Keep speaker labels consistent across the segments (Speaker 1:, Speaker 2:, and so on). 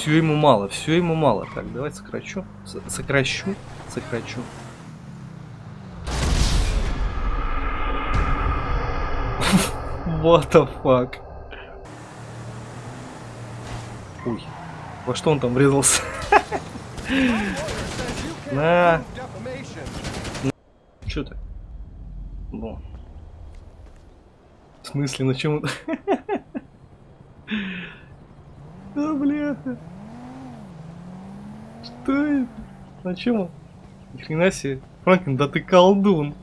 Speaker 1: Все ему мало, все ему мало. Так, давай сокращу. Сокращу, сокращу. What the fuck? Ой, во что он там врезался? На. Че ты? Ну. В смысле, на чем? Да, бляха. Что это? На чем он? Ни хрена себе. Франклин, да ты колдун.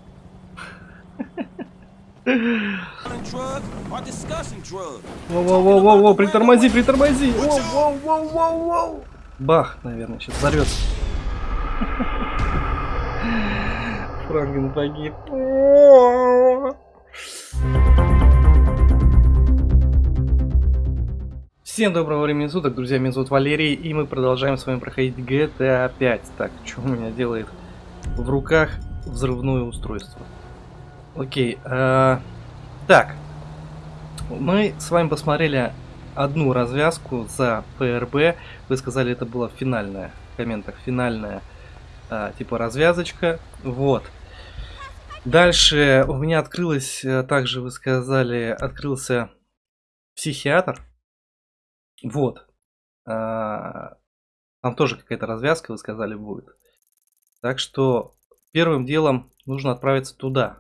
Speaker 1: Воу-воу-воу-воу, притормози, притормози. Воу-воу-воу-воу-воу. Бах, наверное, сейчас взорвется. Франклин погиб. Всем доброго времени суток, друзья, меня зовут Валерий, и мы продолжаем с вами проходить GTA 5. Так, что у меня делает в руках взрывное устройство? Окей, э, так, мы с вами посмотрели одну развязку за ПРБ, вы сказали, это была финальная, в комментах, финальная, э, типа, развязочка, вот. Дальше у меня открылось, э, также вы сказали, открылся психиатр, вот. А, там тоже какая-то развязка, вы сказали, будет. Так что первым делом нужно отправиться туда.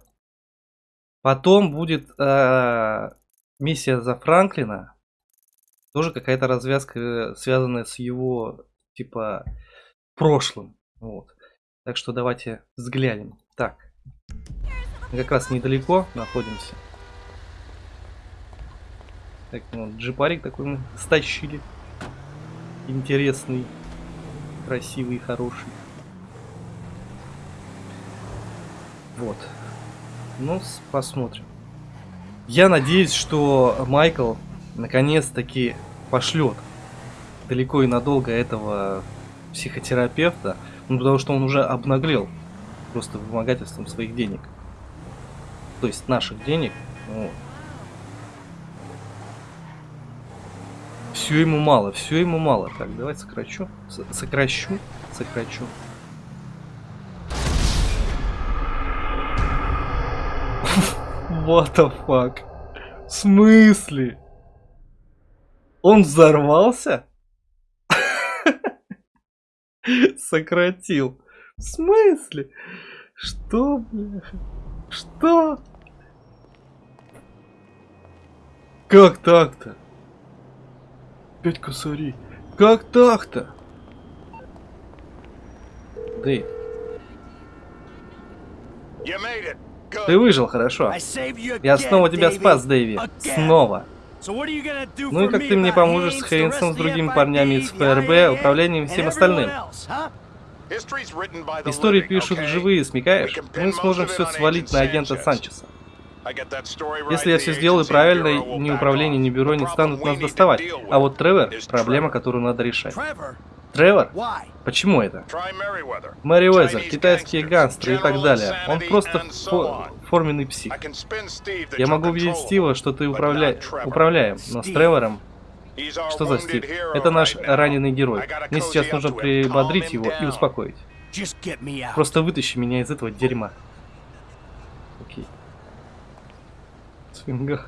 Speaker 1: Потом будет э, миссия за Франклина. Тоже какая-то развязка, э, связанная с его, типа, прошлым. Вот. Так что давайте взглянем. Так. Мы как раз недалеко находимся. Так, ну, джипарик такой мы стащили. Интересный, красивый, хороший. Вот. Ну, посмотрим. Я надеюсь, что Майкл наконец-таки пошлет далеко и надолго этого психотерапевта. Ну, потому что он уже обнаглел просто вымогательством своих денег. То есть наших денег. Ну, Все ему мало, все ему мало. Так, давай сокращу. Сокращу, сокращу. What the fuck? В смысле? Он взорвался? Сократил. В смысле? Что, бляха? Что? Как так-то? Опять косари. Как так-то? Дэйв. Ты выжил, хорошо. Я снова тебя спас, Дэйви. Снова. Ну и как ты мне поможешь с Хейнсом, с другими парнями из ФРБ, управлением и всем остальным? Истории пишут живые, смекаешь? Мы сможем все свалить на агента Санчеса. Если я все сделаю правильно, ни управление, ни бюро не станут нас доставать. А вот Тревор – проблема, которую надо решать. Тревор? Почему это? Мэри Уэзер, китайские гангстеры и так далее. Он просто фо форменный псих. Я могу убедить Стива, что ты управля... управляем, но с Тревором... Что за Стив? Это наш раненый герой. Мне сейчас нужно прибодрить его и успокоить. Просто вытащи меня из этого дерьма. Свинга.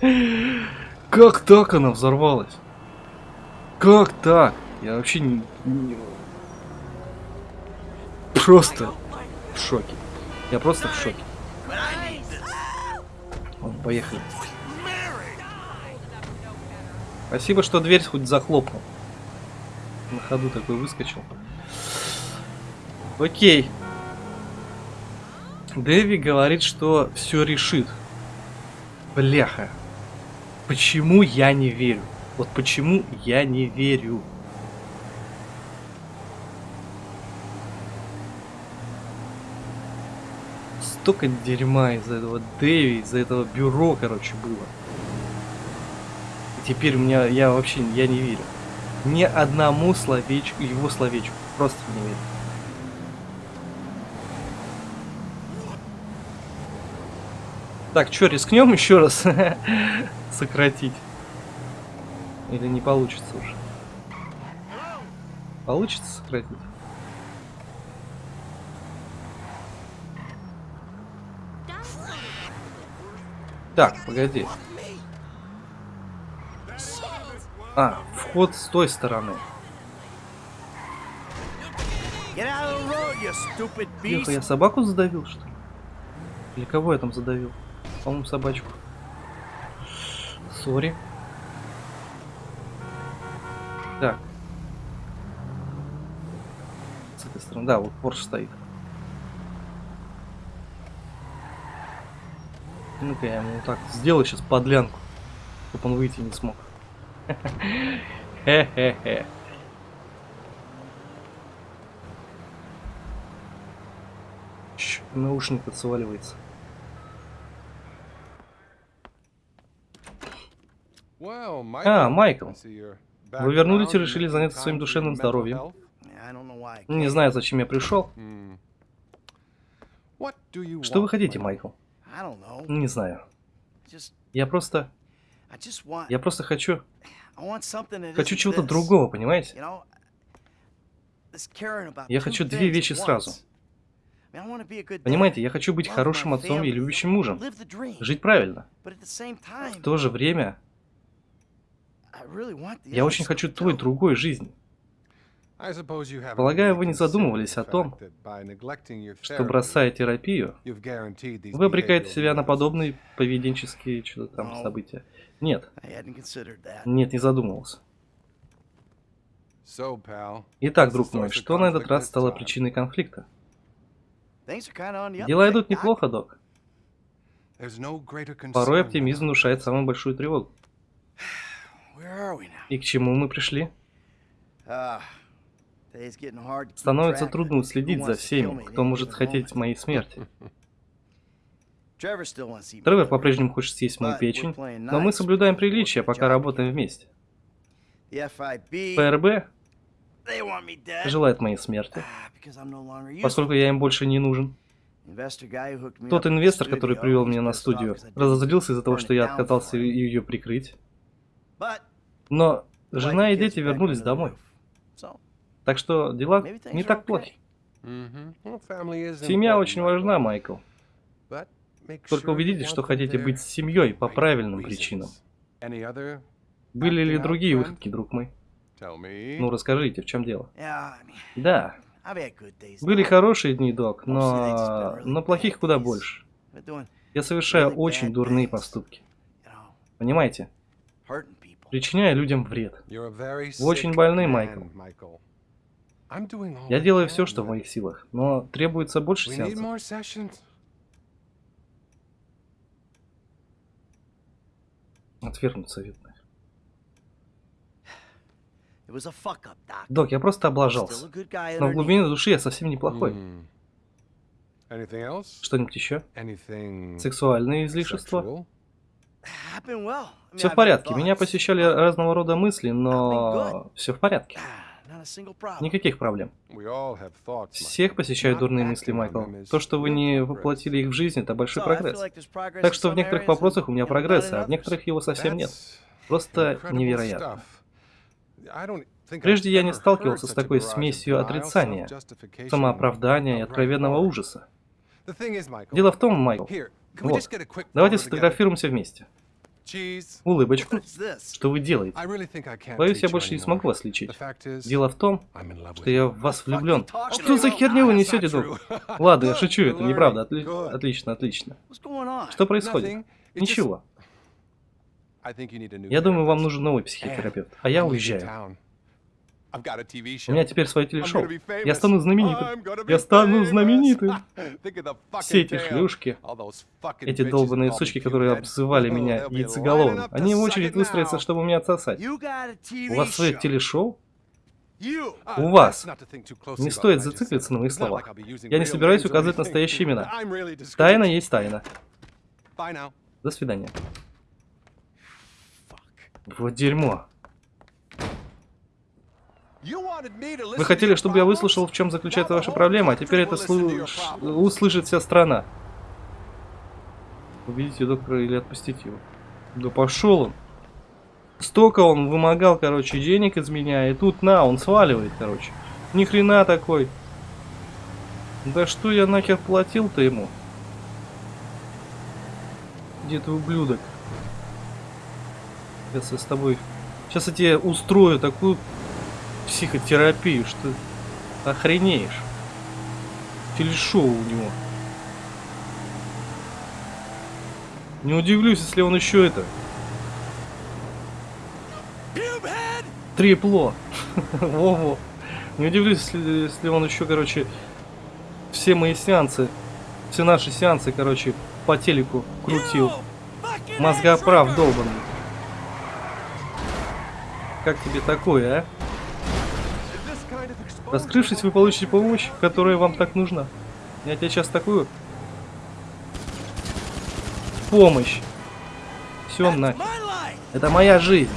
Speaker 1: Как так она взорвалась? Как так? Я вообще не... не... Просто в шоке. Я просто в шоке. Вон, поехали. Спасибо, что дверь хоть захлопнул. На ходу такой выскочил. Окей. Дэви говорит, что все решит. Бляха. Почему я не верю? Вот почему я не верю? Столько дерьма из-за этого Дэви, из-за этого бюро, короче, было. И теперь у меня, я вообще, я не верю. Ни одному словечку, его словечку. Просто не верю. Так, что, рискнем еще раз сократить? Или не получится уже? Получится сократить? Так, погоди. А, вход с той стороны. Тихо, я собаку задавил, что ли? Или кого я там задавил? По-моему, собачку. Сори. Так. С этой стороны. Да, вот Порш стоит. Ну-ка я ему так сделаю сейчас подлянку, чтобы он выйти не смог. Хе-хе-хе. Наушник отсваливается. А, Майкл. Вы вернулись и решили заняться своим душевным здоровьем. Не знаю, зачем я пришел. Что вы хотите, Майкл? Не знаю. Я просто... Я просто хочу... Хочу чего-то другого, понимаете? Я хочу две вещи сразу. Понимаете, я хочу быть хорошим отцом и любящим мужем. Жить правильно. В то же время... Я очень хочу той другой жизни. Полагаю, вы не задумывались о том, что бросая терапию, вы обрекаете себя на подобные поведенческие что-то там события. Нет. Нет, не задумывался. Итак, друг мой, что на этот раз стало причиной конфликта? Дела идут неплохо, док. Порой оптимизм внушает самую большую тревогу. И к чему мы пришли?
Speaker 2: Uh,
Speaker 1: Становится трудно уследить за всеми, кто может хотеть моей смерти. Тревор по-прежнему хочет съесть мою печень, но мы соблюдаем приличия, пока работаем вместе. ФРБ желает моей смерти, поскольку я им больше не нужен. Тот инвестор, который привел меня на студию, разозлился из-за того, что я отказался ее прикрыть. Но жена и дети вернулись домой. Так что дела не так плохи. Семья очень важна, Майкл. Только убедитесь, что хотите быть с семьей по правильным причинам. Были ли другие выходки, друг мой? Ну, расскажите, в чем дело? Да. Были хорошие дни, док, но... но плохих куда больше. Я совершаю очень дурные поступки. Понимаете? Причиняя людям вред. Вы очень больны, Майкл. Я делаю все, что в моих силах, но требуется больше сеансов. Отвергнуть советных. Док, я просто облажался. Но в глубине души я совсем неплохой. Что-нибудь еще? Сексуальные излишества? Все в порядке. Меня посещали разного рода мысли, но все в порядке. Никаких проблем. Всех посещают дурные мысли, Майкл. То, что вы не воплотили их в жизнь, это большой прогресс. Так что в некоторых вопросах у меня прогресс, а в некоторых его совсем нет. Просто невероятно. Прежде я не сталкивался с такой смесью отрицания, самооправдания и откровенного ужаса. Дело в том, Майкл, вот, давайте сфотографируемся вместе. Улыбочку. Что вы делаете? Боюсь, я больше не смогу вас лечить. Дело в том, что я в вас влюблен. Что за херню вы несете, друг? Ладно, я шучу, это неправда. Отли... Отлично, отлично. Что происходит? Ничего. Я думаю, вам нужен новый психотерапевт, а я уезжаю. У меня теперь свое телешоу. Я стану знаменитым. Я стану знаменитым. Все эти шлюшки, эти долбанные сучки, которые обзывали меня яйцеголовым, они в очередь выстроятся, чтобы меня отсосать. У вас свое телешоу? У вас. Не стоит зациклиться на моих словах. Я не собираюсь указывать настоящие имена. Тайна есть тайна. До свидания. Вот дерьмо. Вы хотели, чтобы я выслушал, в чем заключается ваша проблема, а теперь это услышит вся страна. Убедите доктора или отпустите его. Да пошел он. Столько он вымогал, короче, денег из меня, и тут на, он сваливает, короче. Ни хрена такой. Да что я нахер платил-то ему? Где ты, ублюдок? Сейчас я с тобой... Сейчас я тебе устрою такую психотерапию, что охренеешь. Телешоу у него. Не удивлюсь, если он еще это... Трипло. Во-во. Не удивлюсь, если, если он еще, короче, все мои сеансы, все наши сеансы, короче, по телеку крутил. Мозгоправ долбанный. Как тебе такое, а? Раскрывшись, вы получите помощь, которая вам так нужна. Я тебе сейчас такую помощь. Все на. Это моя жизнь.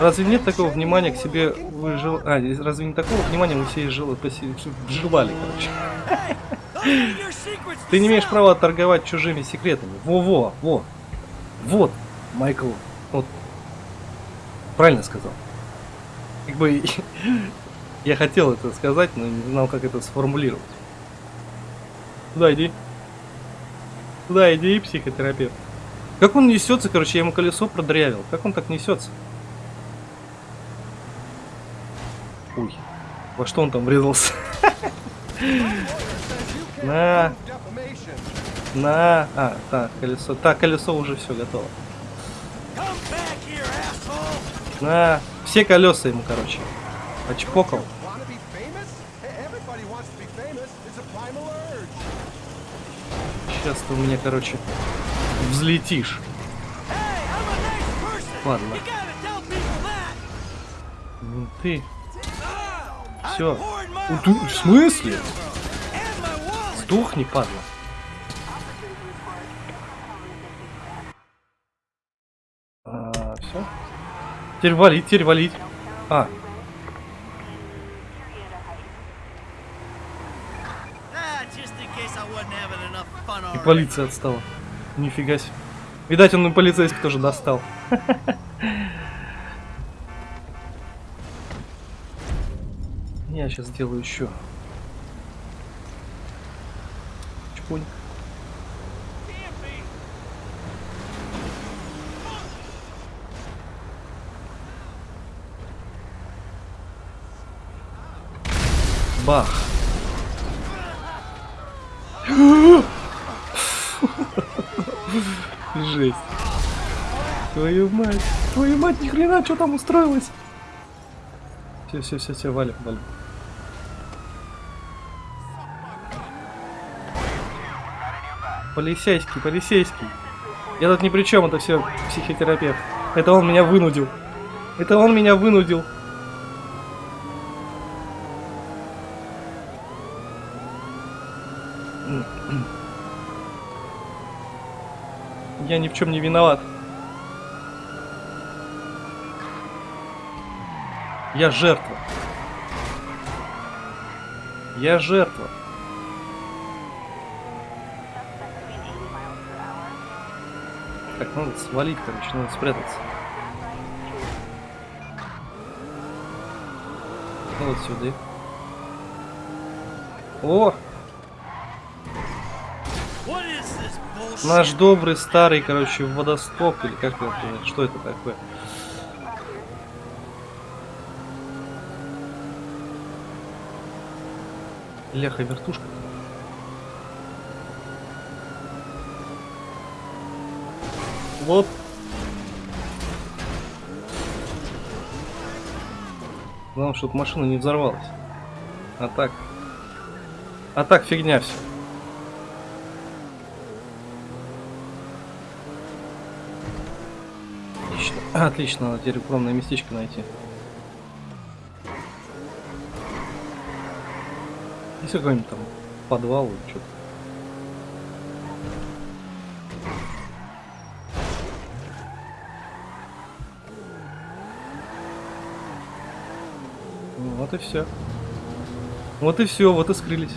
Speaker 1: Разве нет такого внимания к себе вы жил... А, разве не такого внимания мы все жил... вживали, короче. Ты не имеешь права торговать чужими секретами. Во-во, во. Вот, Майкл. Вот. Правильно сказал. Как бы я хотел это сказать, но не знал, как это сформулировать. Туда иди. Туда иди, психотерапевт. Как он несется, короче, я ему колесо продрявил. Как он так несется? Ой, во что он там врезался? На. На. А, так, колесо. Так, колесо уже все готово. На. Все колеса ему, короче. Очпокал. Сейчас ты у меня, короче, взлетишь. Ладно. Ну ты все. Ты, в смысле? Сдохни, падла. А, все. Теперь валить, теперь валить. А. И полиция отстала. Нифига себе. Видать, он и полицейский тоже достал. Я сейчас сделаю еще. Чпунь. Бах. Жесть. Твою мать. Твою мать, ни хрена, что там устроилось? Все, все, все, все, валим, валим. Полицейский, полицейский. Я тут ни при чем, это все психотерапевт. Это он меня вынудил. Это он меня вынудил. Я ни в чем не виноват. Я жертва. Я жертва. Так, надо свалить, короче, надо спрятаться. Ну вот сюда. О! Наш добрый старый, короче, водостоп, или как это, что это такое? Ляха вертушка. Вот. Главное, чтобы машина не взорвалась. А так... А так фигня все. Отлично. Отлично, надо теперь укромное местечко найти. Есть какой-нибудь там подвал или что-то? Вот и все. Вот и все, вот и скрылись.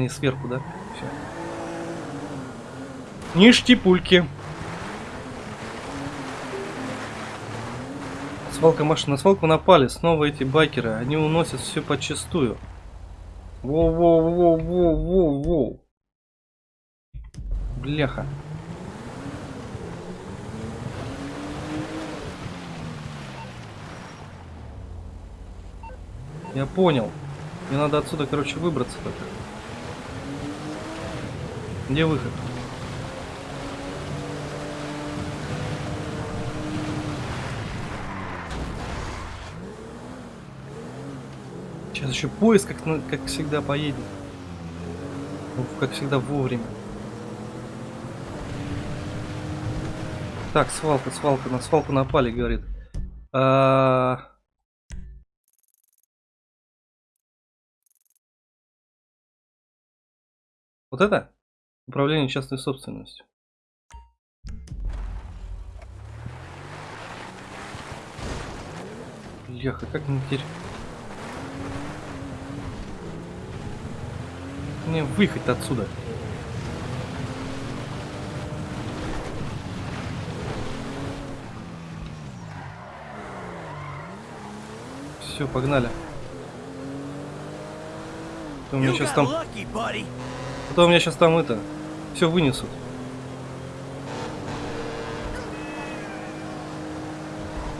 Speaker 1: Не сверху, да? Все. Ништяпульки. Свалка машин. На свалку напали. Снова эти байкеры. Они уносят все подчистую. Воу-воу-воу-воу-воу-воу. Бляха. Я понял. Мне надо отсюда, короче, выбраться только. Где выход? Сейчас еще поезд, как, как всегда, поедет. Ну, как всегда, вовремя. Так, свалка, свалка, на свалку напали, говорит. А... Вот это? Управление частной собственностью. Яха, как мне теперь... Мне выехать отсюда. Все, погнали. У меня сейчас там... А то у меня сейчас там это... Все вынесут.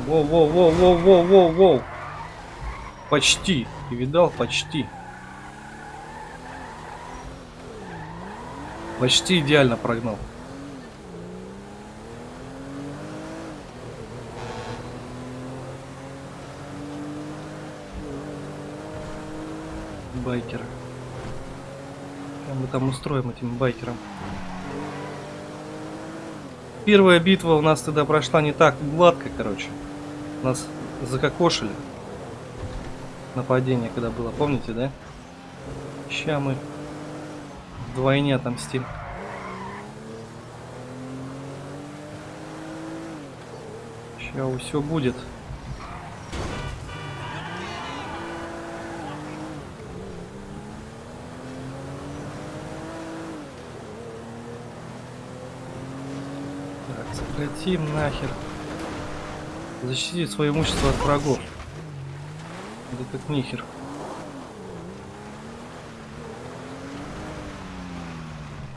Speaker 1: Воу-воу-воу-воу-воу-воу-воу. Почти. Ты видал? Почти. Почти идеально прогнал. Байкеры мы там устроим этим байкерам. Первая битва у нас тогда прошла не так гладко, короче. Нас закокошили. Нападение, когда было, помните, да? Ща мы вдвойне отомстим. Ща все будет. Прекратим нахер. Защитить свое имущество от врагов. Да как нихер.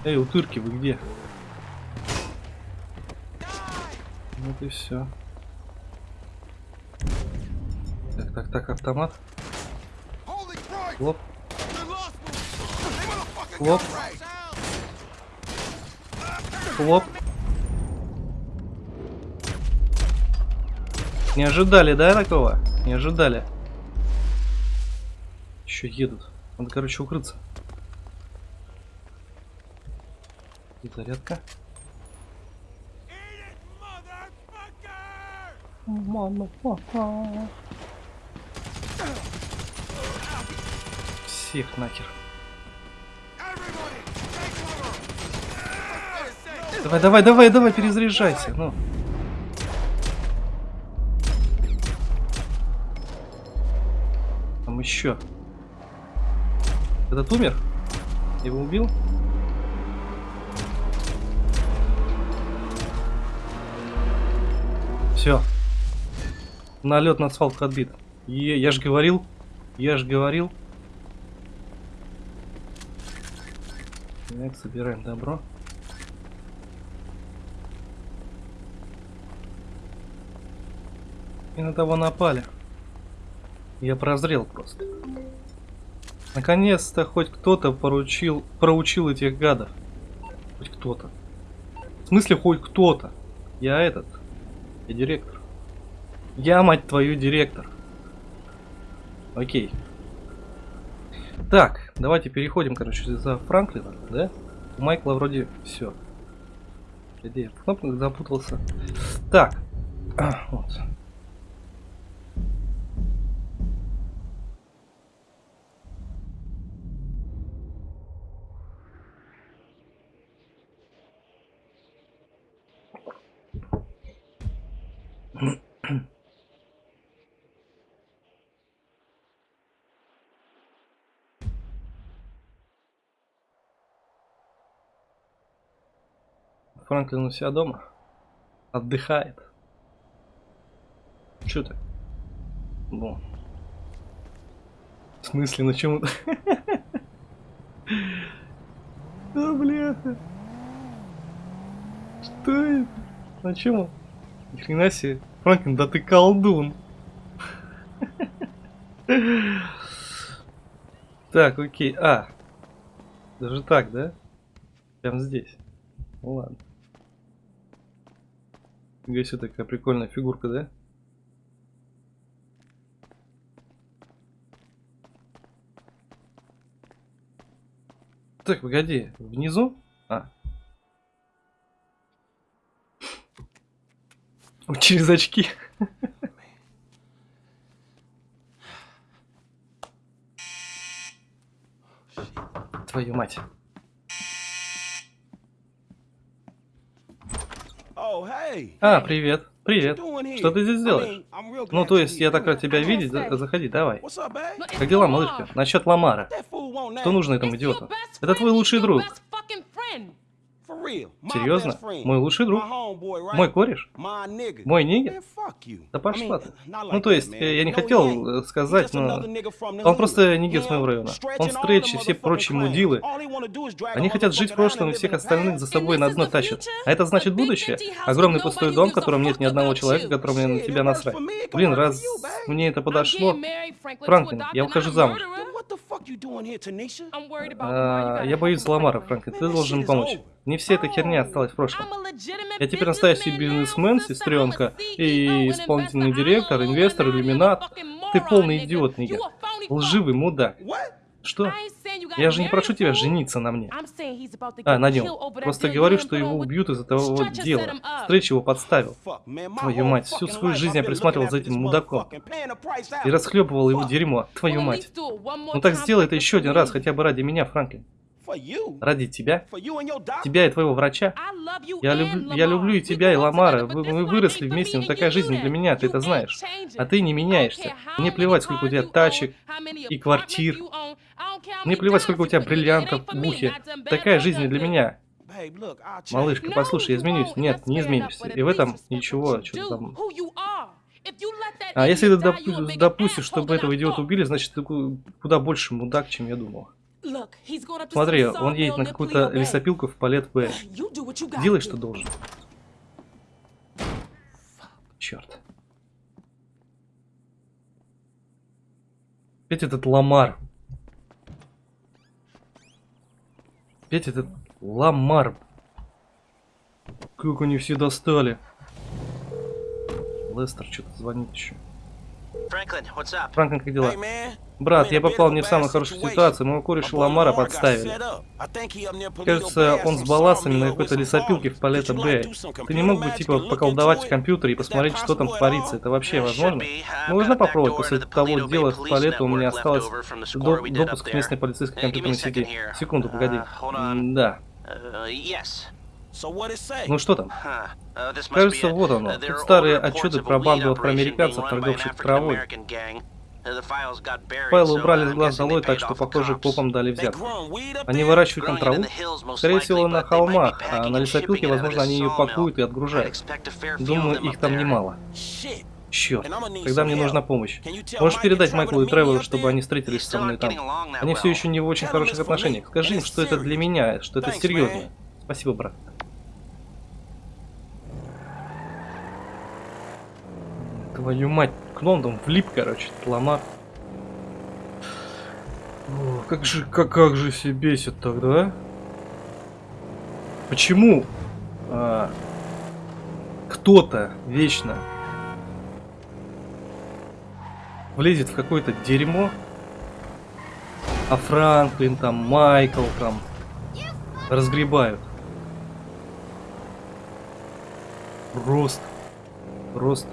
Speaker 1: Эй, утырки, вы где? Вот и все. Так, так, так, автомат. Хлоп. Хлоп. Хлоп. Не ожидали, да, такого? Не ожидали. Еще едут. Надо, короче, укрыться. И зарядка. Всех нахер. Давай, давай, давай, давай, перезаряжайся. Ну. Еще? Этот умер? Его убил? Все. Налет на свалку отбит. Е я же говорил. Я же говорил. Так, собираем добро. И на того напали. Я прозрел просто. Наконец-то хоть кто-то поручил, проучил этих гадов. Хоть кто-то. В смысле хоть кто-то? Я этот. Я директор. Я, мать твою, директор. Окей. Так, давайте переходим, короче, за Франклина, да? У Майкла вроде все. Где я в запутался. Так. Вот. Франклин у себя дома. Отдыхает. Че ты? Ну. В смысле, на чем? А, бляха. Что это? На чем? Ни хрена себе. Франклин, да ты колдун. Так, окей. А. Даже так, да? Прям здесь. Ну ладно. Фига такая прикольная фигурка, да? Так, погоди. Внизу? А. Через очки. Твою мать.
Speaker 2: Oh, hey.
Speaker 1: А, привет. Привет. Что ты здесь делаешь? Ну, то есть, я так рад тебя видеть. заходи, давай. Как дела, малышка? Насчет Ламара. Что нужно этому идиоту? Это твой лучший друг. Серьезно? Мой лучший друг? Мой кореш? Мой нигер? Да пошла ты. Ну, то есть, э, я не хотел э, сказать, но... Он просто нигер с моего района. Он
Speaker 2: all
Speaker 1: стрейч и все прочие мудилы. Они хотят жить в прошлом и всех остальных за собой на дно тащат. А это значит будущее. Огромный пустой дом, в котором нет ни одного человека, которому на тебя насрать. Блин, раз мне это подошло... Франклин, я выхожу замуж. А, я боюсь Ламара, Франклин. Ты должен помочь. Не вся эта херня осталась в прошлом. Я теперь настоящий бизнесмен, сестренка, и исполнительный директор, инвестор, иллюминат. Ты полный идиот, Нигер. Лживый мудак. Что? Я же не прошу тебя жениться на мне. А, на нем. Просто говорю, что его убьют из-за того вот дела. Стрэч его подставил. Твою мать, всю свою жизнь я присматривал за этим мудаком. И расхлебывал его дерьмо. Твою мать. Ну так сделай это еще один раз, хотя бы ради меня, Франклин. Ради тебя. Тебя и твоего врача. Я люблю, я люблю и тебя, и Ламара. Вы, мы выросли вместе, но такая жизнь для меня, ты это знаешь. А ты не меняешься. Мне плевать, сколько у тебя тачек и квартир. Мне плевать, сколько у тебя бриллиантов в ухе. Такая жизнь не для меня. Малышка, послушай, я изменюсь. Нет, не изменишься. И в этом ничего, что там... А если ты допу- допустишь, чтобы этого идиота убили, значит ты ку- куда больше мудак, чем я думал. Смотри, он едет на какую-то лесопилку в палет Б. Делай, что должен. Черт. Опять этот Ламар. Опять этот Ламар. Как они все достали. Лестер что-то звонит еще.
Speaker 3: Franklin, what's up?
Speaker 1: Франклин, как дела? Брат, я попал не в самую хорошую ситуацию. Моего кореша Ламара подставили. Кажется, он с балласами на какой-то лесопилке в. Палета Б. Ты не мог бы типа поколдовать в компьютере и посмотреть, что там творится? Это вообще возможно? Ну,
Speaker 3: backdoor
Speaker 1: попробовать. После того дела
Speaker 3: police
Speaker 1: туалета у меня осталось допуск к местной полицейской компьютерной сети. Секунду, погоди.
Speaker 3: Uh.
Speaker 1: М, Да.
Speaker 3: Uh?
Speaker 1: Ну что там?
Speaker 3: Uh,
Speaker 1: Кажется, вот оно. Тут старые отчеты про банду
Speaker 3: operation
Speaker 1: афроамериканцев, торговцев травой.
Speaker 3: Uh,
Speaker 1: Файлы убрали
Speaker 3: uh,
Speaker 1: с глаз долой, так что, похоже, копам дали взятку. Они выращивают там траву? Скорее всего, на холмах, а на лесопилке, возможно, они ее пакуют и отгружают. Думаю, их там немало. Черт. Тогда мне нужна помощь. Можешь передать Майклу и Тревору, чтобы они встретились со мной там. Они все еще не в очень хороших отношениях. Скажи им, что это для меня, что это серьезно. Спасибо, брат. Твою мать, к Лондон влип, короче. О, как же, как, как же все бесит тогда, а? Почему а, кто-то вечно влезет в какое-то дерьмо, а Франклин там, Майкл там разгребают? Просто, просто.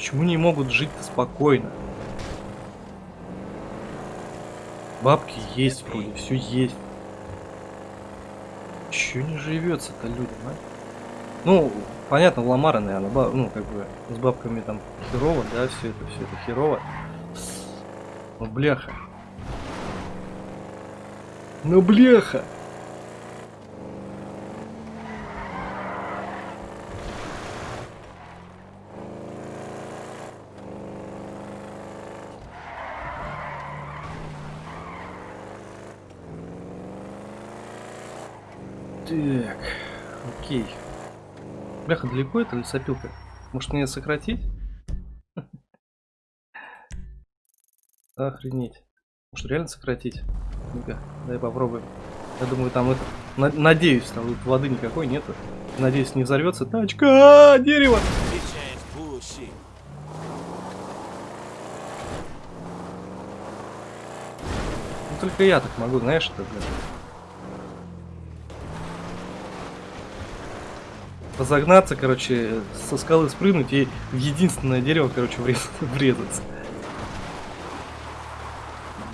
Speaker 1: Почему не могут жить-то спокойно? Бабки есть вроде, все есть. Че не живется-то людям, а? Ну, понятно, Ламара, наверное, ба- ну, как бы, с бабками там херово, да, все это, все это херово. Ну, бляха. Ну, бляха! Так, окей. Бляха, далеко это лесопилка? Может мне сократить? Охренеть. Может реально сократить? Ну-ка, дай попробуем. Я думаю, там это... на- надеюсь, там воды никакой нету. Надеюсь, не взорвется тачка. А, дерево! Ну, только я так могу, знаешь, это, блин. Разогнаться, короче, со скалы спрыгнуть и в единственное дерево, короче, врез- врезаться.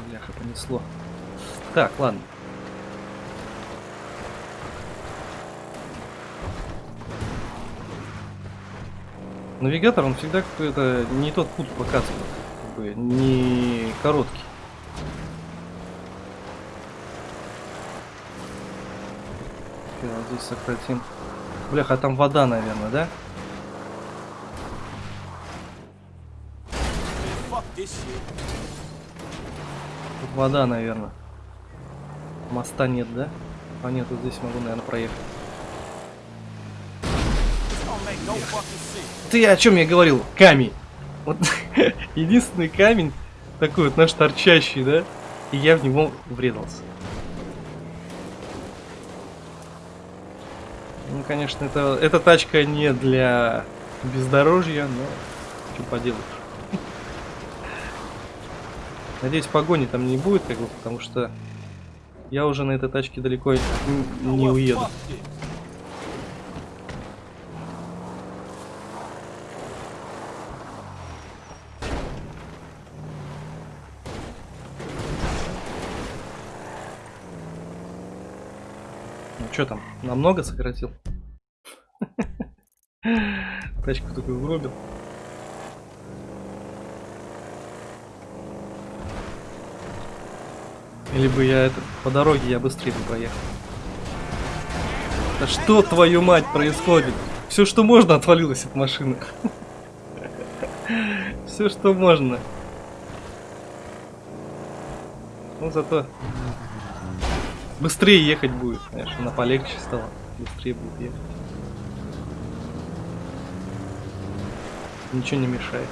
Speaker 1: Бляха, понесло. Так, ладно. Навигатор, он всегда какой-то не тот путь показывает. Как бы не короткий. Вот здесь сократим. Бляха, там вода, наверное, да? Тут вода, наверное. Моста нет, да? А нет, вот здесь могу, наверное, проехать. Ты о чем я говорил? Камень. Вот единственный камень такой вот наш торчащий, да? И я в него врезался. Конечно, это, эта тачка не для бездорожья, но что поделаешь. Надеюсь, погони там не будет, как бы, потому что я уже на этой тачке далеко не уеду. Ну что там, намного сократил? Тачку такую угробил. Или бы я это по дороге я быстрее бы проехал. Да что твою мать происходит? Все, что можно, отвалилось от машины. Все, что можно. Ну зато быстрее ехать будет, знаешь, она полегче стала. Быстрее будет ехать. Ничего не мешает.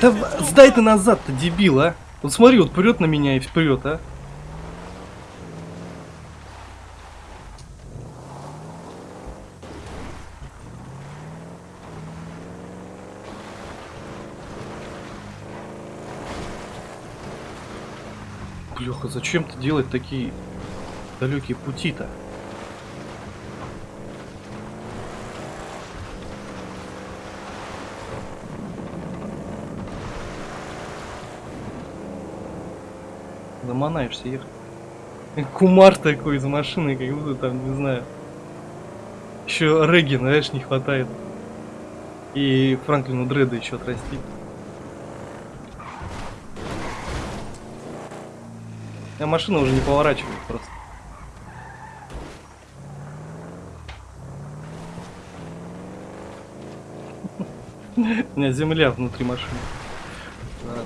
Speaker 1: Да сдай ты назад-то, дебил, а! Вот смотри, вот прет на меня и вперед, а! Блюха, зачем ты делать такие далекие пути-то? Заманаешься ехать. Кумар такой из машины, как будто там, не знаю. Еще Регги, знаешь, не хватает. И Франклину Дреда еще отрастить. А машина уже не поворачивает просто. У меня земля внутри машины. Ладно.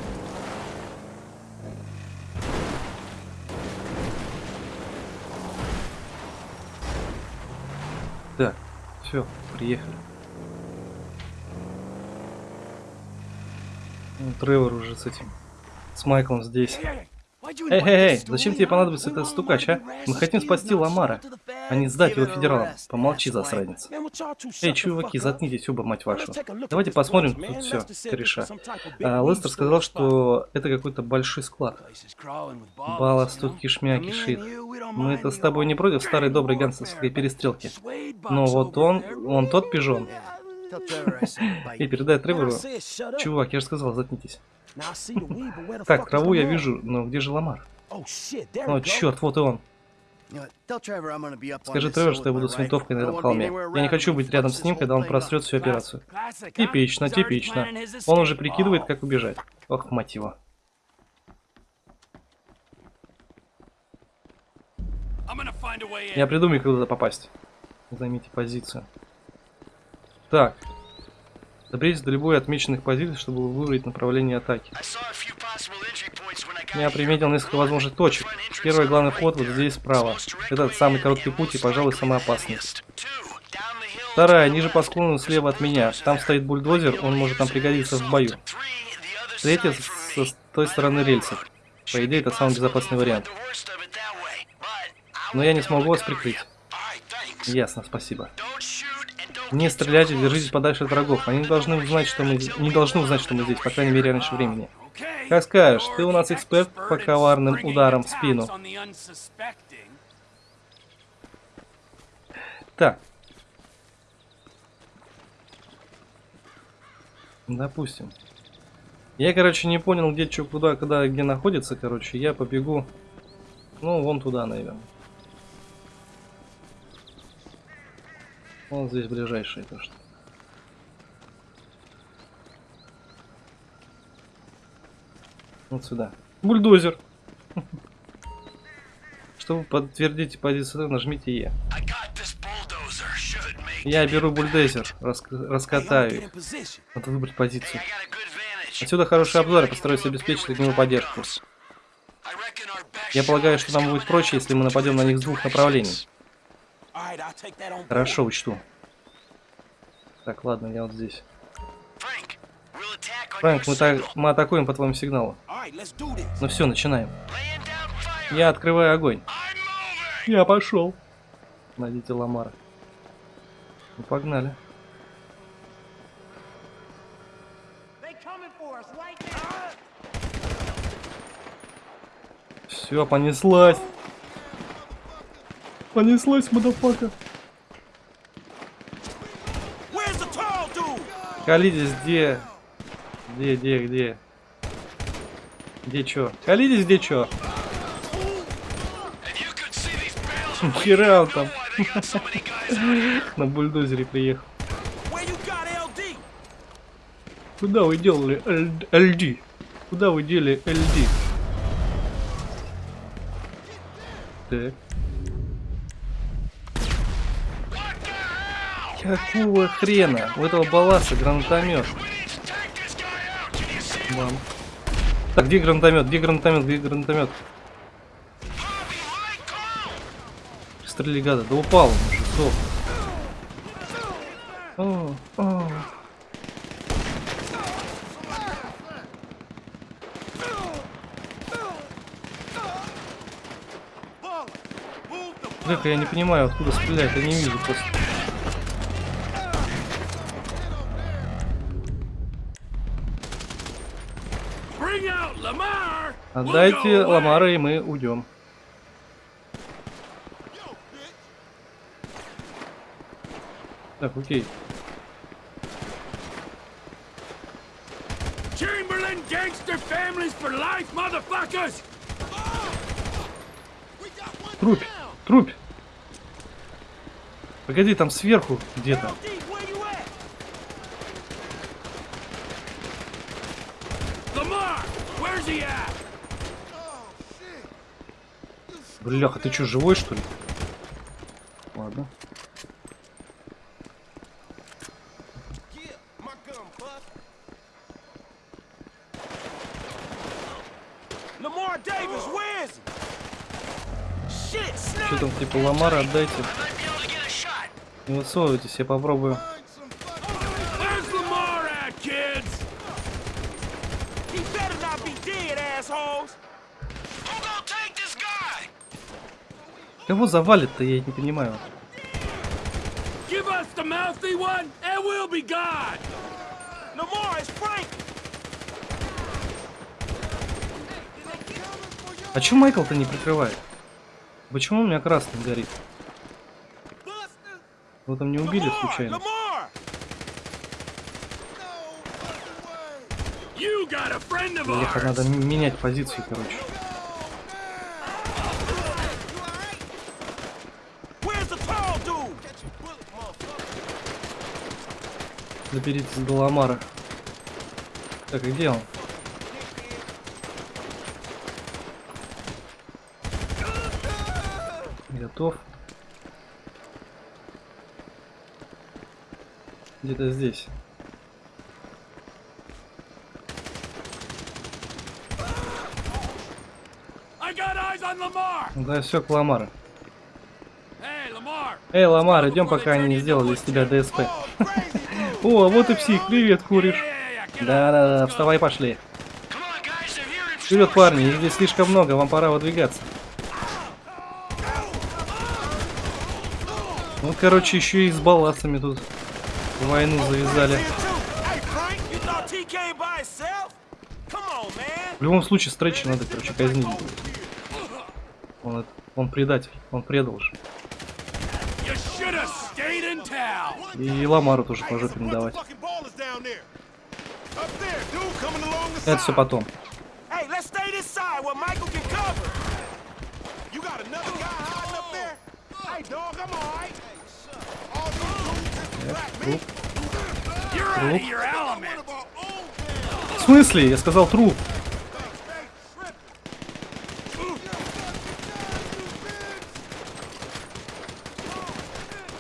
Speaker 1: Так, все, приехали. Ну, Тревор уже с этим, с Майклом здесь. Эй, эй, эй, зачем тебе понадобится этот стукач, а? Мы хотим спасти Ламара, а не сдать его федералам. Помолчи, засранец. Эй, чуваки, заткнитесь оба, мать вашу. Давайте посмотрим тут все, кореша. А, Лестер сказал, что это какой-то большой склад. Балласт тут кишмя кишит. Мы это с тобой не против старой доброй гангстерской перестрелки. Но вот он, он тот пижон. И передай Тревору. Чувак, я же сказал, заткнитесь. Так, траву я вижу, но где же Ламар? О, черт, вот и он. Скажи Тревор, что я буду с винтовкой на этом холме. Я не хочу быть рядом с ним, когда он просрет всю операцию. Типично, типично. Он уже прикидывает, как убежать. Ох, мать его. Я придумаю, как туда попасть. Займите позицию. Так. Доберитесь до любой отмеченных позиций, чтобы выбрать направление атаки. Я приметил несколько возможных точек. Первый главный вход вот здесь справа. Этот самый короткий путь и, пожалуй, самый опасный. Вторая, ниже по склону слева от меня. Там стоит бульдозер, он может нам пригодиться в бою. Третья с, с той стороны рельсов. По идее, это самый безопасный вариант. Но я не смогу вас прикрыть. Ясно, спасибо. Не стреляйте, держитесь подальше от врагов. Они должны узнать, что мы не должны узнать, что мы здесь, по крайней мере, раньше времени. Как скажешь, ты у нас эксперт по коварным ударам в спину. Так. Допустим. Я, короче, не понял, где что, куда, когда, где находится, короче. Я побегу, ну, вон туда, наверное. Вот здесь ближайшее то что. Вот сюда. Бульдозер. Чтобы подтвердить позицию, нажмите Е. Я беру бульдозер,
Speaker 2: I'm
Speaker 1: раскатаю их. Надо выбрать позицию. Отсюда хороший обзор, я постараюсь обеспечить огневую поддержку. Я полагаю, что нам будет проще, если мы нападем на них с двух направлений. Хорошо, учту. Так, ладно, я вот здесь. Фрэнк, мы, так, мы атакуем по твоему сигналу. Ну все, начинаем. Я открываю огонь. Я пошел. Найдите Ламара. Ну, погнали. Все, понеслась.
Speaker 2: Tall dude?
Speaker 1: Калидис, где? Где, где, где? Где чё? Калидис, где чё? Хера он там. На бульдозере приехал.
Speaker 2: LD?
Speaker 1: Куда вы делали ЛД? Куда вы дели ЛД? Так. Какого хрена? У этого баласа гранатомет. Мам. Так, где гранатомет? Где гранатомет? Где гранатомет? Стрели гада. Да упал он уже. О, о. Я не понимаю, откуда стрелять, я не вижу просто. Отдайте Ламара, и мы уйдем. Так, окей.
Speaker 2: Chamberlain gangster families for life, motherfuckers!
Speaker 1: Трупь, трупь. Погоди, там сверху где-то.
Speaker 2: Lamar, where's he at?
Speaker 1: Бляха, ты что, живой что ли? Ладно. Что там, типа, Ламара отдайте. Не высовывайтесь, я попробую. Кого завалит-то, я не понимаю.
Speaker 2: Give us the mouthy one, and we'll be gone! Lamar, it's Frank!
Speaker 1: А чё Майкл-то не прикрывает? Почему у меня красный горит? Его там не убили случайно?
Speaker 2: Ours!
Speaker 1: надо менять позицию, короче.
Speaker 2: Where's the tall dude?
Speaker 1: Доберитесь до Ламара. Так, и где он? Готов. Где-то здесь. Да все, к Ламару. Эй, Ламар, идем, пока они не сделали из тебя ДСП. О, вот и псих, привет, куришь. Да-да-да, вставай, пошли. Вперед, парни, их здесь слишком много, вам пора выдвигаться. Ну, короче, еще и с балластами тут войну завязали. В любом случае, Стретча надо, короче, казнить. Он, он предатель, он предал же. И Ламару тоже по жопе надавать. Это все потом.
Speaker 4: Э,
Speaker 1: труп.
Speaker 4: Труп.
Speaker 1: В смысле? Я сказал труп.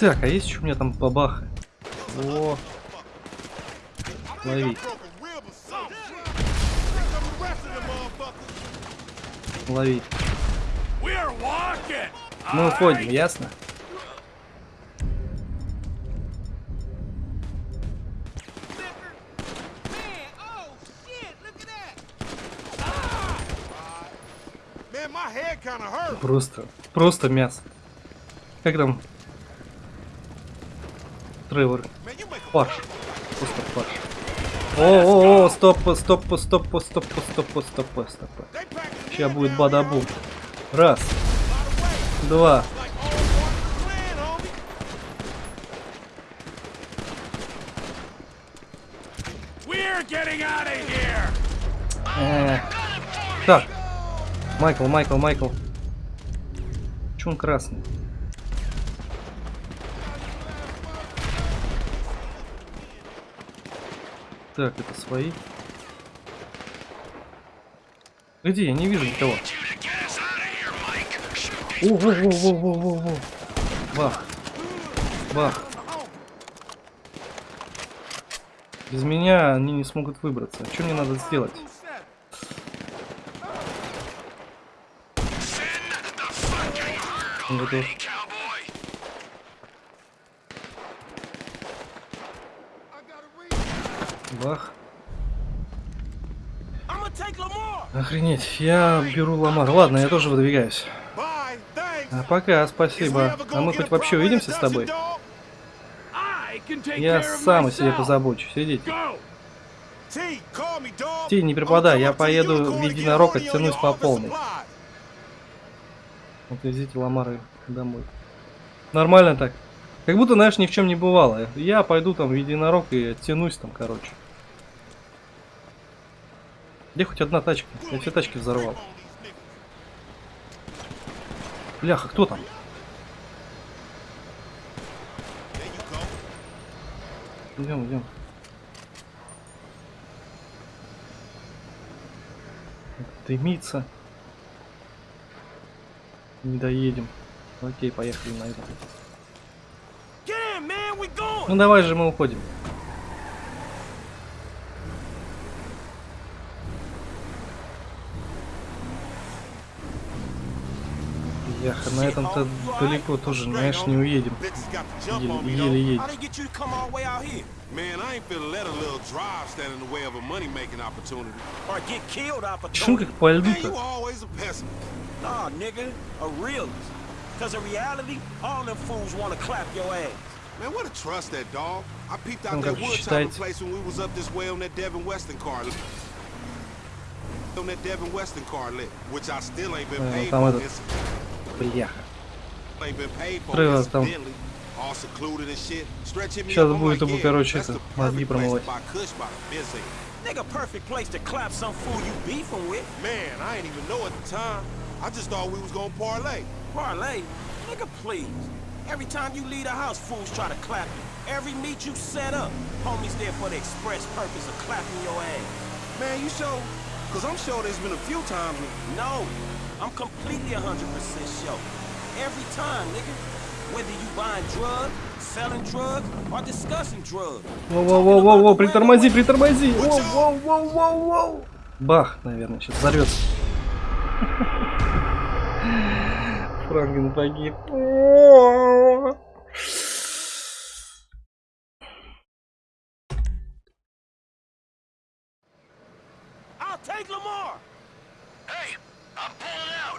Speaker 1: Так, а есть еще у меня там бабаха? О, лови. Лови. Мы уходим, ясно? Просто, просто мясо. Как там Тревор. Фарш. Просто фарш. О, о, о, стоп, стоп, стоп, стоп, стоп, стоп, стоп, стоп, Сейчас будет бадабум. Раз, два.
Speaker 2: here.
Speaker 1: Э, Так. Майкл, Майкл, Майкл. Че он красный? Так, это свои. Где? Я не вижу никого. О, во, во, во, во. Бах. Бах. Без меня они не смогут выбраться. Что мне надо сделать? Готов. Бах. Охренеть, я беру Ламар. Ладно, я тоже выдвигаюсь. А пока, спасибо. А мы хоть вообще увидимся с тобой? Я сам о себе позабочусь.
Speaker 4: Сидите.
Speaker 1: Ти, не
Speaker 4: преподай,
Speaker 1: я поеду в единорог, оттянусь по полной. Вот везите Ламары домой. Нормально так. Как будто, знаешь, ни в чем не бывало. Я пойду там в единорог и оттянусь там, короче. Где хоть одна тачка? Я все тачки взорвал. Бляха, кто там? Идем, идем. Дымится. Не доедем. Окей, поехали на это. Ну давай же мы уходим. Яха, на этом-то далеко тоже, знаешь, не уедем. Еле, еле едем. Почему как по льду-то?
Speaker 4: Man, what a trust that dog. I peeped out that wood place when we was up this way on that Devin Weston car. On that Devin Weston car lit, which I still ain't been paid for.
Speaker 1: этот-
Speaker 4: It's-
Speaker 1: Бляха.
Speaker 4: ain't been paid for.
Speaker 1: Тревор там.
Speaker 4: incidentally. All secluded and shit. Stretch hit me
Speaker 1: Сейчас
Speaker 4: up, I'm
Speaker 1: будет
Speaker 4: like,
Speaker 1: ему,
Speaker 4: yeah,
Speaker 1: короче,
Speaker 4: that's
Speaker 1: это,
Speaker 4: the
Speaker 1: мозги
Speaker 4: perfect place to
Speaker 1: промывать.
Speaker 4: buy kush by the busy.
Speaker 2: Nigga, perfect place to clap some fool you beefing with.
Speaker 4: Man, I ain't even know at the time. I just thought we was gonna parlay.
Speaker 2: Parlay. Nigga, please. Every time you leave the house, fools try to clap you. Every meet you set up, homies there for the express purpose of clapping your ass.
Speaker 4: Man, you sure? Cause I'm sure there's been a few times when
Speaker 2: No, I'm completely 100% sure. every time, nigga. Whether you buying drugs, selling drugs, or discussing drugs.
Speaker 1: Воу-воу-воу-воу, притормози, притормози! Воу-воу-воу-воу-воу! Бах, наверное, сейчас взорвется. Франклин погиб.
Speaker 2: I'll take Lamar.
Speaker 4: Hey, I'm pulling out.
Speaker 1: Есть другая там
Speaker 4: Hey,
Speaker 1: машина
Speaker 4: stinky dude,
Speaker 1: какая-нибудь.
Speaker 4: I still ain't met your ass.
Speaker 2: All right, you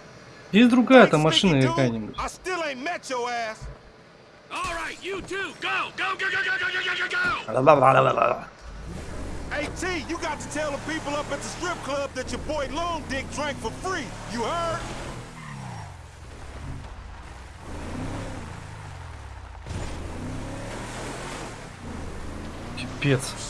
Speaker 2: too. Go, go, go, go, go, go, go, go, go.
Speaker 4: Hey T, you got to tell the people up at the strip club that your boy Long Dick drank for free. You heard?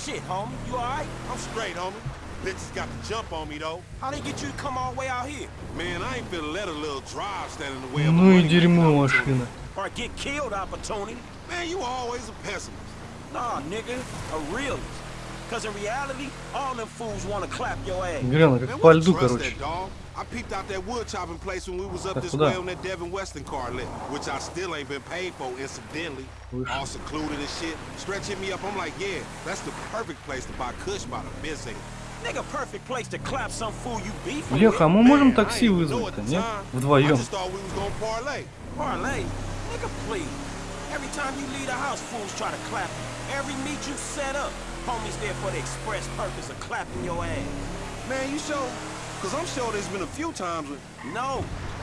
Speaker 2: Shit, homie, you all right?
Speaker 4: I'm straight, homie. Bitches got the jump on me though.
Speaker 2: How they get you to come all the way out here?
Speaker 4: Man, I ain't finna let a little drive stand in the way of
Speaker 1: Ну и
Speaker 4: money
Speaker 1: дерьмо
Speaker 4: coming to me.
Speaker 1: машина.
Speaker 2: Or get killed opportunity?
Speaker 4: Man, you always a pessimist.
Speaker 2: Nah, nigga, a realist. Cause in reality, all them fools wanna clap your ass.
Speaker 1: Гряна
Speaker 4: Man,
Speaker 1: как
Speaker 4: what
Speaker 1: по
Speaker 4: a
Speaker 1: льду,
Speaker 4: trust
Speaker 1: короче.
Speaker 4: that dog. I peeped out that wood chopping place when we was up
Speaker 1: Так
Speaker 4: this
Speaker 1: куда?
Speaker 4: way on that Devin Weston car lit, which I still ain't been paid for incidentally.
Speaker 1: Выше.
Speaker 4: All secluded and shit. Stretch hit me up, I'm like, yeah, that's the perfect place to buy Kush by the Benz.
Speaker 1: Бляха, а мы можем такси вызвать-то, нет? Вдвоем.
Speaker 2: Every time you leave the house, fools try to clap you. Every meet you set up, homies there for the express purpose of clapping your ass.
Speaker 4: Man, you sure? Cause I'm sure there's been a few times when
Speaker 2: No.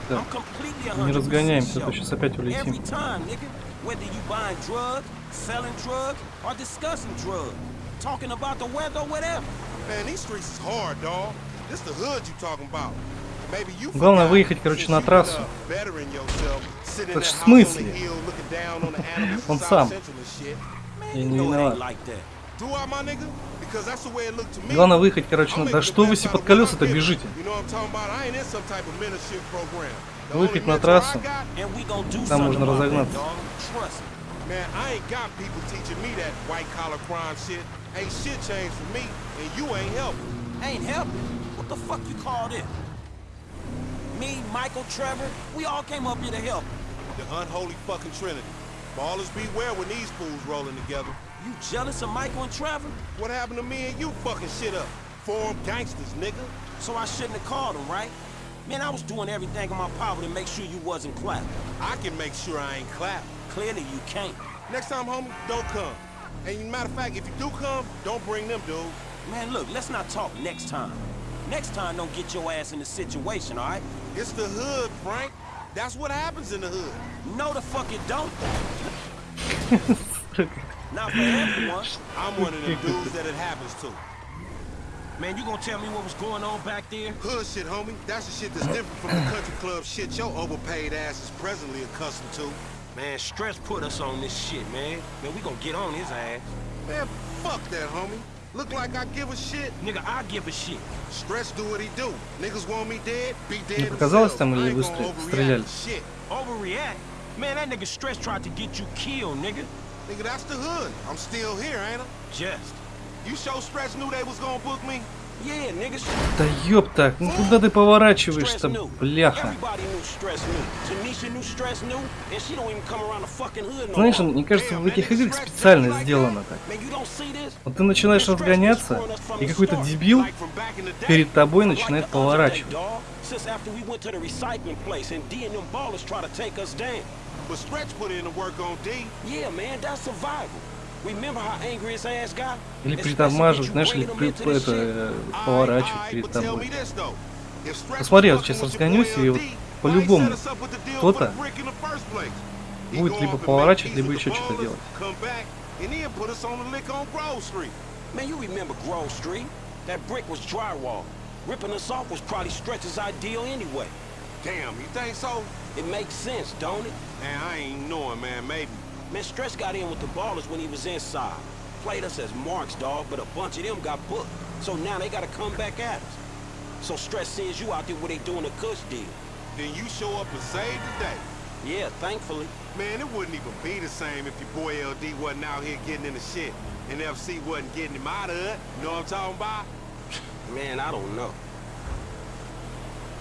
Speaker 2: I'm completely
Speaker 1: Не
Speaker 2: 100%
Speaker 1: разгоняемся, а то сейчас опять
Speaker 2: Every
Speaker 1: улетим.
Speaker 2: time, nigga. Whether you buying drugs, selling drugs, or discussing drugs. Talking about the weather, whatever.
Speaker 1: Главное выехать, короче, на трассу.
Speaker 4: Это ж
Speaker 1: смысле? Он сам. Я не виноват. Главное выехать, короче, на... Да что вы
Speaker 4: себе
Speaker 1: под колеса-то бежите? Выехать на трассу. Там можно разогнаться.
Speaker 4: And you ain't helping.
Speaker 2: Ain't helping. What the fuck you call this? Me, Michael, Trevor, we all came up here to help.
Speaker 4: The unholy fucking trinity. Ballers beware when these fools rolling together.
Speaker 2: You jealous of Michael and Trevor?
Speaker 4: What happened to me and you fucking shit up? Form gangsters, nigga.
Speaker 2: So I shouldn't have called them, right? Man, I was doing everything in my power to make sure you wasn't clapping.
Speaker 4: I can make sure I ain't clap.
Speaker 2: Clearly you can't.
Speaker 4: Next time, homie, don't come. And matter of fact, if you do come, don't bring them, dude.
Speaker 2: Man, look, let's not talk next time. Next time, don't get your ass in the situation, all right?
Speaker 4: It's the hood, Frank. That's what happens in the hood.
Speaker 2: No, the fuck it don't. Not for everyone.
Speaker 4: I'm one of the dudes that it happens to.
Speaker 2: Man, you gonna tell me what was going on back there?
Speaker 4: Hood shit, homie. That's the shit that's different from the country club shit your overpaid ass is presently accustomed to.
Speaker 2: Man, stress put us on this shit, man. Man, we gonna get on his ass.
Speaker 4: Man, fuck that, homie. Look like I give a shit.
Speaker 2: Nigga, I give a shit.
Speaker 4: Stretch do what he do. Niggas want me dead, be dead
Speaker 1: показалось
Speaker 4: themselves.
Speaker 1: там или
Speaker 4: I ain't
Speaker 1: вы
Speaker 4: gonna
Speaker 1: стре-
Speaker 4: overreact
Speaker 1: стреляли?
Speaker 4: to Shit.
Speaker 2: Overreact? Man, that nigga stress tried to get you killed, nigga.
Speaker 4: Nigga, that's the hood. I'm still here, ain't I?
Speaker 2: Just.
Speaker 4: You sure Stretch knew they was gonna book me?
Speaker 1: Да ёб так, ну куда ты поворачиваешься, бляха? Знаешь, мне кажется, в этих играх специально сделано так. Вот ты начинаешь разгоняться, и какой-то дебил перед тобой начинает поворачивать. Или притормаживать, знаешь, или при, это, поворачивать перед тобой. Посмотри,
Speaker 4: я
Speaker 1: вот сейчас разгонюсь, и вот по-любому кто-то будет либо поворачивать, либо еще что-то делать.
Speaker 2: Man, you remember Grove Street? That brick was drywall. Ripping us off was probably Stretch's ideal anyway.
Speaker 4: Damn, you think so?
Speaker 2: It makes sense, don't it?
Speaker 4: Man, I ain't knowing, man. Maybe.
Speaker 2: Man, Stretch got in with the ballers when he was inside. Played us as marks, dog, but a bunch of them got booked. So now they gotta come back at us. So Stretch sends you out there where they doing a cush deal.
Speaker 4: Then you show up and save the day.
Speaker 2: Yeah, thankfully.
Speaker 4: Man, it wouldn't even be the same if your boy LD wasn't out here getting in the shit. And FC wasn't getting him out of it. You know what I'm talking about?
Speaker 2: Man, I don't know.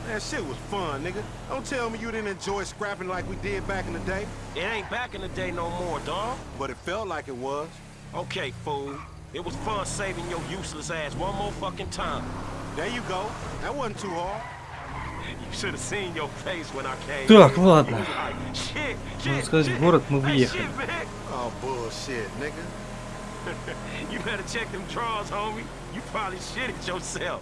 Speaker 4: Man, shit was fun, nigga. Don't tell me you didn't enjoy scrapping like we did back in the day.
Speaker 2: It ain't back in the day no more, dog.
Speaker 4: But it felt like it was.
Speaker 2: Okay, fool. It was fun saving your useless ass one more fucking time.
Speaker 4: There you go. That wasn't too hard.
Speaker 2: You should have seen your face when I came.
Speaker 1: Так,
Speaker 2: in.
Speaker 1: ладно.
Speaker 2: You was like, shit,
Speaker 1: Можно
Speaker 2: shit,
Speaker 1: сказать,
Speaker 2: shit.
Speaker 1: в город мы
Speaker 2: Hey,
Speaker 1: въехали.
Speaker 2: shit, man.
Speaker 4: Oh, bullshit, nigga.
Speaker 2: You better check them drawers, homie. You probably shit it yourself.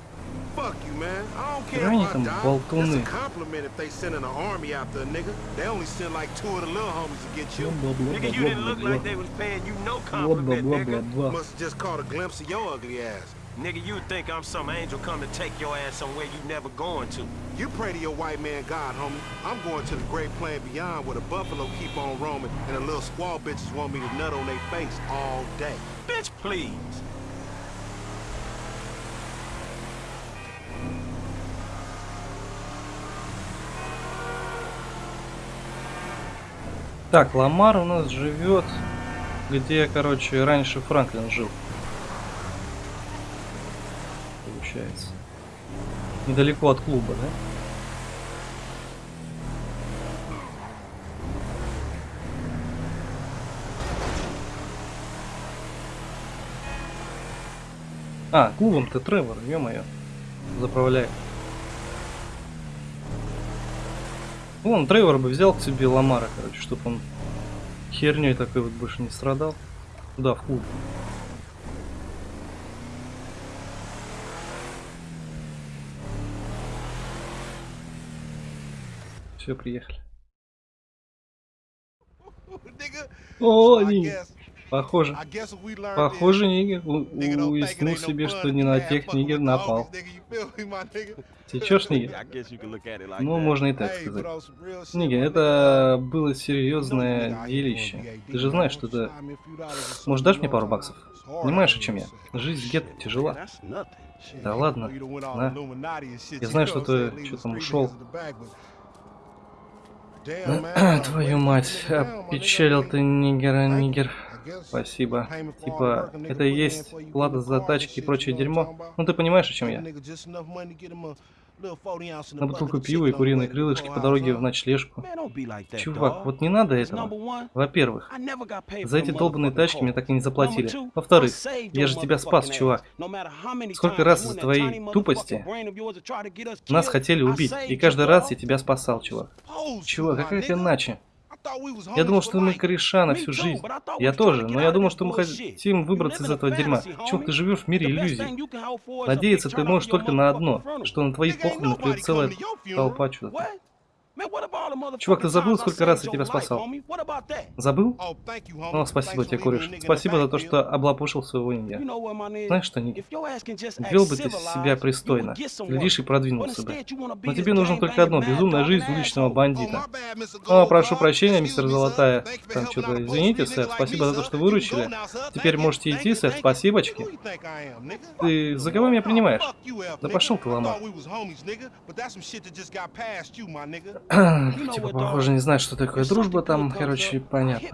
Speaker 4: Fuck you, man. I don't care if I die. It's a compliment if they send an army after a nigga. They only send like two of the little homies to get you.
Speaker 2: Nigga, you didn't look like they was paying you no compliment, nigga.
Speaker 4: Must've just caught a glimpse of your ugly ass.
Speaker 2: Nigga, you think I'm some angel come to take your ass somewhere you never going to.
Speaker 4: You pray to your white man God, homie. I'm going to the great plain beyond where the buffalo keep on roaming and the little squaw bitches want me to nut on their face all day.
Speaker 2: Bitch, please.
Speaker 1: Так, Ламар у нас живет, где, короче, раньше Франклин жил. Получается. Недалеко от клуба, да? А, клубом-то Тревор, ё-моё, заправляет. Вон, Тревор бы взял к себе Ламара, короче, чтобы он херней такой вот больше не страдал. Да, в клуб. Все, приехали. О,
Speaker 4: guess,
Speaker 1: похоже. Похоже, Нигер уяснил себе, что не на тех Нигер напал. Течешь, Нигер? Ну, можно и так сказать. Нигер, это было серьезное делище. Ты же знаешь, что это... Может, дашь мне пару баксов? Понимаешь,
Speaker 4: out
Speaker 1: чем я? Жизнь в гетто тяжела. Да ладно. На. Я знаю, что ты что там ушел.
Speaker 4: uh,
Speaker 1: Твою мать, опечалил ты, нигера, нигер. Спасибо. Типа, это и есть плата за тачки и прочее дерьмо. Ну ты понимаешь, о чем я?
Speaker 4: nigga just enough money to get him a little 40 ounce in the
Speaker 1: На бутылку пива и куриные крылышки по дороге в ночлежку. Чувак, вот не надо этого. Во-первых, за эти долбанные тачки мне так и не заплатили. Во-вторых, я же тебя спас, чувак. Сколько раз из-за твоей тупости Нас хотели убить, и каждый раз я тебя спасал, чувак. Чувак, а как иначе? Я думал, что мы кореша на всю жизнь. Я тоже, но я думал, что мы хотим выбраться из этого дерьма. Чувак, ты живешь в мире иллюзий. Надеяться ты можешь только на одно, что на твои
Speaker 4: Nigga, ain't
Speaker 1: похороны придет целая толпа чудо.
Speaker 2: What? Man, what about all the
Speaker 1: Чувак, ты забыл, сколько раз я тебя спасал? Забыл?
Speaker 4: Oh.
Speaker 1: О, спасибо тебе, кореш.
Speaker 4: the
Speaker 1: Спасибо за то, что облапушил своего ниндзя. Знаешь что, Ник, вел бы ты себя пристойно, глядишь и продвинулся бы. Но тебе нужно только одно – безумная жизнь уличного.
Speaker 4: Oh,
Speaker 1: бандита. О, прошу прощения, мистер. Золотая. Там что-то, извините, сэр, спасибо за то, что выручили. Теперь можете идти, сэр, спасибочки. Ты за кого меня принимаешь? Да пошел ты, лома. Типа, похоже, не знаю, что такое дружба там, короче, понятно.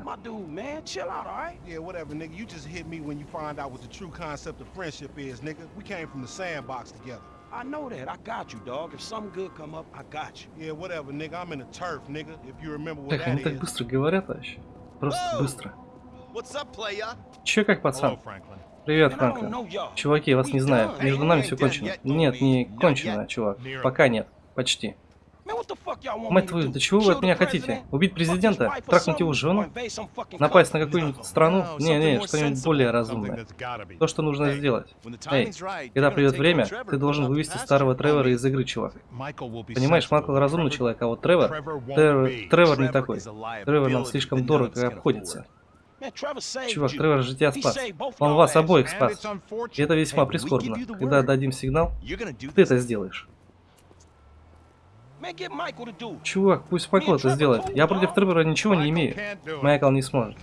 Speaker 2: I know that. I got you, dog. If something good come up, I got you.
Speaker 4: Yeah, whatever, nigga. I'm in the turf, nigga. If you remember what
Speaker 1: Так,
Speaker 4: that
Speaker 1: они так
Speaker 4: is.
Speaker 1: быстро говорят вообще. Просто быстро.
Speaker 5: What's up, playa?
Speaker 1: Че как пацан? Привет, Франклин. Чуваки, я вас не знаю. Между нами все кончено. Нет, не кончено, чувак. Пока нет. Почти. Мать твою,
Speaker 2: do?
Speaker 1: да чего вы от меня хотите? Убить президента? Трахнуть его жену? Напасть на какую-нибудь страну? Не-не, что-нибудь более разумное. То, что нужно сделать. Эй, когда придет время, ты должен вывести старого Тревора из игры, чувак. Понимаешь, Майкл разумный человек, а вот Тревор... Тревор. Тревор не такой. Тревор нам слишком дорого обходится. Чувак. Тревор же тебя спас. Он вас обоих спас. И это весьма прискорбно. Когда дадим сигнал, ты это сделаешь.
Speaker 2: Man, get Michael to do it.
Speaker 1: Чувак, пусть Майкл это сделает. Я против Тревора ничего не имею. Майкл не сможет.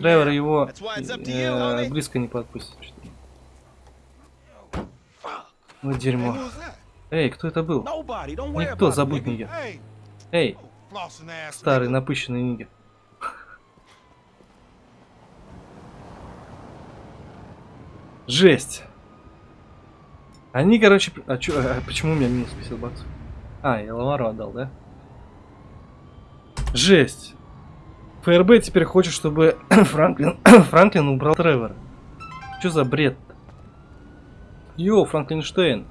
Speaker 1: Тревор его э, близко не подпустит. Ну дерьмо. Эй, кто это был? Никто, забудь нигер. Эй, старый напыщенный нигер. Жесть. Они, короче... А, чё, а почему у меня минус 50 баксов? А, я Ламару отдал, да? Жесть. ФРБ теперь хочет, чтобы Франклин, Франклин убрал Тревора. Что за бред? -то? Йоу, Франклинштейн.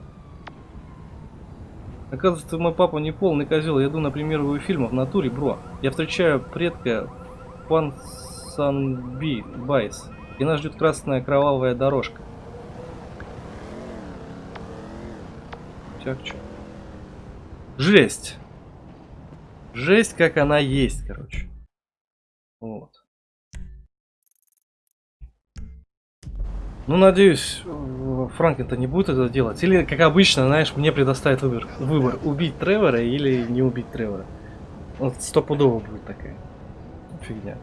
Speaker 1: Оказывается, мой папа не полный козел. Я иду на премьеру фильма в натуре, бро. Я встречаю предка Ponsonbys. И нас ждет красная кровавая дорожка. Так, чё? Жесть. Жесть, как она есть, короче. Вот. Ну, надеюсь, Франклин-то не будет это делать. Или, как обычно, знаешь, мне предоставит выбор. Выбор, убить Тревора или не убить Тревора. Вот стопудово будет такая фигня.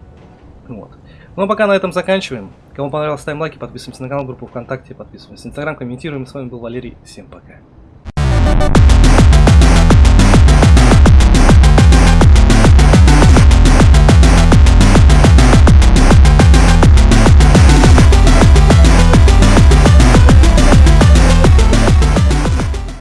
Speaker 1: Вот. Ну, а пока на этом заканчиваем. Кому понравилось, ставим лайки, подписываемся на канал, группу ВКонтакте, подписываемся на Инстаграм, комментируем. С вами был Валерий. Всем пока.